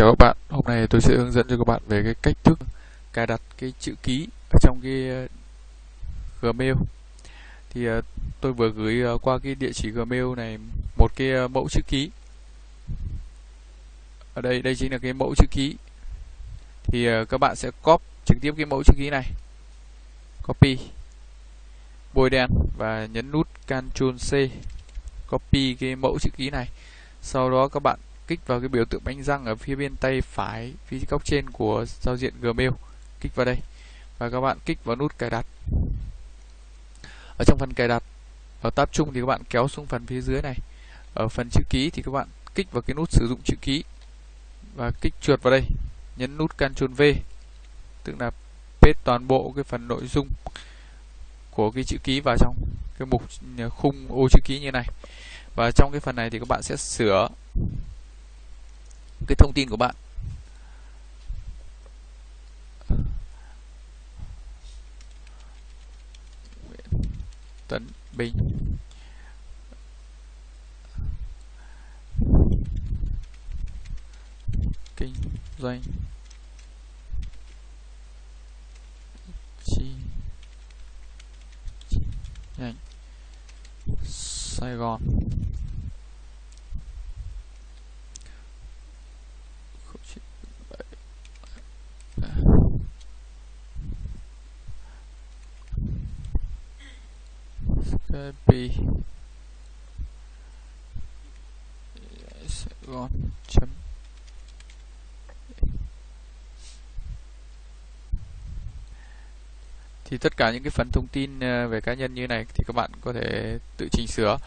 Chào các bạn, hôm nay tôi sẽ hướng dẫn cho các bạn về cái cách thức cài đặt cái chữ ký ở trong cái ờ, Gmail. Thì ờ, tôi vừa gửi ờ, qua cái địa chỉ Gmail này một cái mẫu chữ ký. Ở đây đây chính là cái mẫu chữ ký. Thì các bạn sẽ copy trực tiếp cái mẫu chữ ký này. Copy. Bôi đen và nhấn nút Ctrl C. Copy cái mẫu chữ ký này. Sau đó các bạn kích vào cái biểu tượng bánh răng ở phía bên tay phải phía góc trên của giao diện Gmail. Kích vào đây. Và các bạn kích vào nút cài đặt. Ở trong phần cài đặt ở tab chung thì các bạn kéo xuống phần phía dưới này. Ở phần chữ ký thì các bạn kích vào cái nút sử dụng chữ ký. Và kích chuột vào đây. Nhấn nút Ctrl V. Tức là paste toàn bộ cái phần nội dung của cái chữ ký vào trong cái mục à, khung ô chữ ký như này. Và trong cái phần này thì các bạn sẽ sửa cái thông tin của bạn. Nguyễn Tấn Bình. Kinh doanh. Chi. Nhánh Sài Gòn. Skype Sài Gòn chấm thì tất cả những cái phần thông tin ờ, về cá nhân như này thì các bạn có thể tự chỉnh sửa.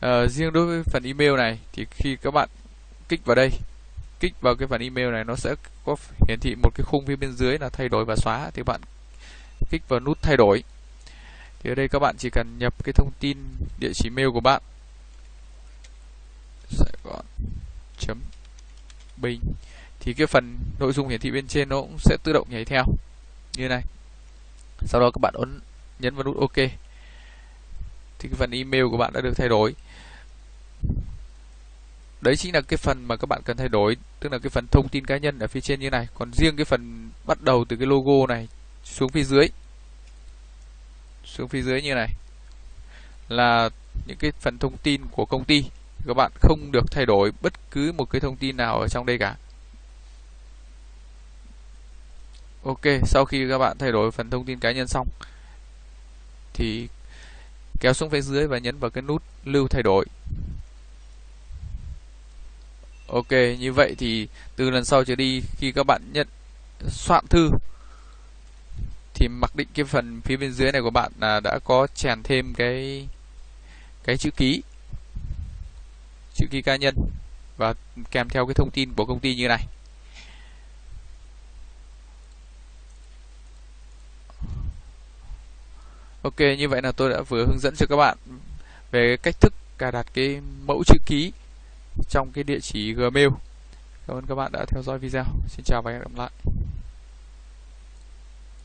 À, riêng đối với phần email này thì khi các bạn kích vào đây kích vào cái phần email này nó sẽ có hiển thị một cái khung phía bên dưới là thay đổi và xóa thì bạn kích vào nút thay đổi thì ở đây các bạn chỉ cần nhập cái thông tin địa chỉ mail của bạn. Sài Gòn chấm bình thì cái phần nội dung hiển thị bên trên nó cũng sẽ tự động nhảy theo. Như này. Sau đó các bạn ấn nhấn vào nút OK. Thì cái phần email của bạn đã được thay đổi. Đấy chính là cái phần mà các bạn cần thay đổi. Tức là cái phần thông tin cá nhân ở phía trên như này. Còn riêng cái phần bắt đầu từ cái logo này xuống phía dưới xuống phía dưới như này. Là những cái phần thông tin của công ty. Các bạn không được thay đổi bất cứ một cái thông tin nào ở trong đây cả. Ok, sau khi các bạn thay đổi phần thông tin cá nhân xong, thì kéo xuống phía dưới và nhấn vào cái nút lưu thay đổi. Ok, như vậy thì từ lần sau trở đi, khi các bạn nhận soạn thư thì mặc định cái phần phía bên dưới này của bạn là đã có chèn thêm cái cái chữ ký chữ ký cá nhân và kèm theo cái thông tin của công ty như này Ok, như vậy là tôi đã vừa hướng dẫn cho các bạn về cách thức cài đặt cái mẫu chữ ký trong cái địa chỉ Gmail. Cảm ơn các bạn đã theo dõi video. Xin chào và hẹn gặp lại.